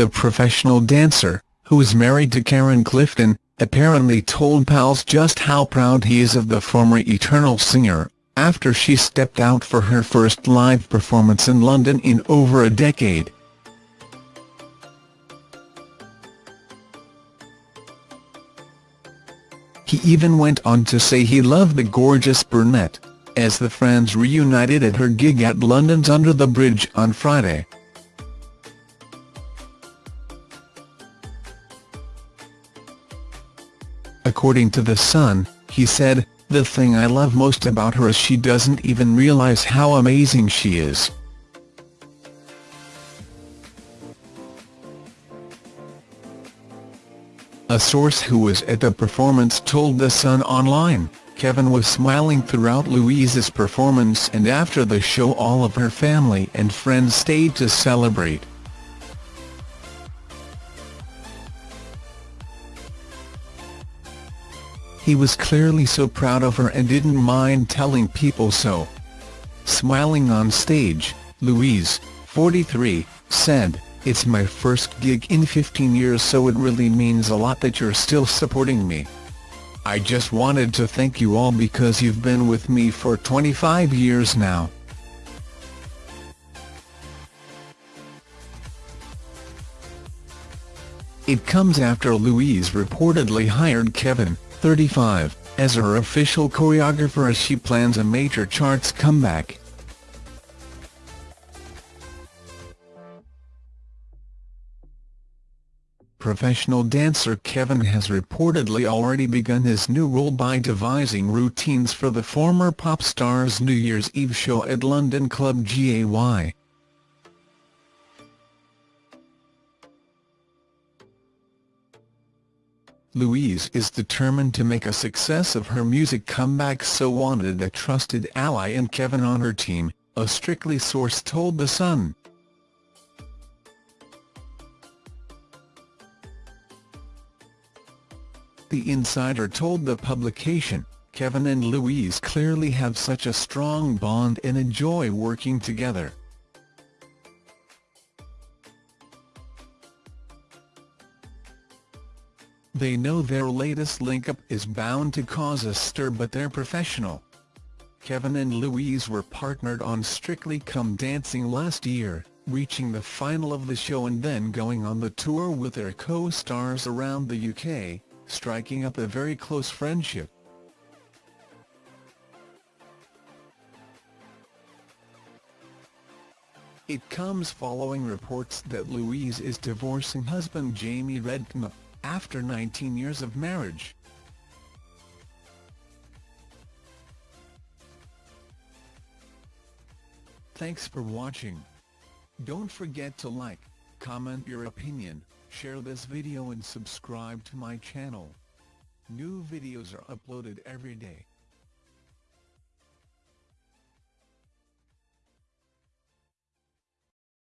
the professional dancer, who is married to Karen Clifton, apparently told pals just how proud he is of the former Eternal singer, after she stepped out for her first live performance in London in over a decade. He even went on to say he loved the gorgeous brunette, as the friends reunited at her gig at London's Under the Bridge on Friday. According to The Sun, he said, The thing I love most about her is she doesn't even realise how amazing she is. A source who was at the performance told The Sun Online, Kevin was smiling throughout Louise's performance and after the show all of her family and friends stayed to celebrate. He was clearly so proud of her and didn't mind telling people so. Smiling on stage, Louise, 43, said, It's my first gig in 15 years so it really means a lot that you're still supporting me. I just wanted to thank you all because you've been with me for 25 years now. It comes after Louise reportedly hired Kevin, 35, as her official choreographer as she plans a major charts comeback. Professional dancer Kevin has reportedly already begun his new role by devising routines for the former pop star's New Year's Eve show at London Club GAY. Louise is determined to make a success of her music comeback so wanted a trusted ally in Kevin on her team, a Strictly source told The Sun. The insider told the publication, Kevin and Louise clearly have such a strong bond and enjoy working together. They know their latest link-up is bound to cause a stir but they're professional. Kevin and Louise were partnered on Strictly Come Dancing last year, reaching the final of the show and then going on the tour with their co-stars around the UK, striking up a very close friendship. It comes following reports that Louise is divorcing husband Jamie Redknapp after 19 years of marriage. Thanks for watching. Don't forget to like, comment your opinion, share this video and subscribe to my channel. New videos are uploaded every day.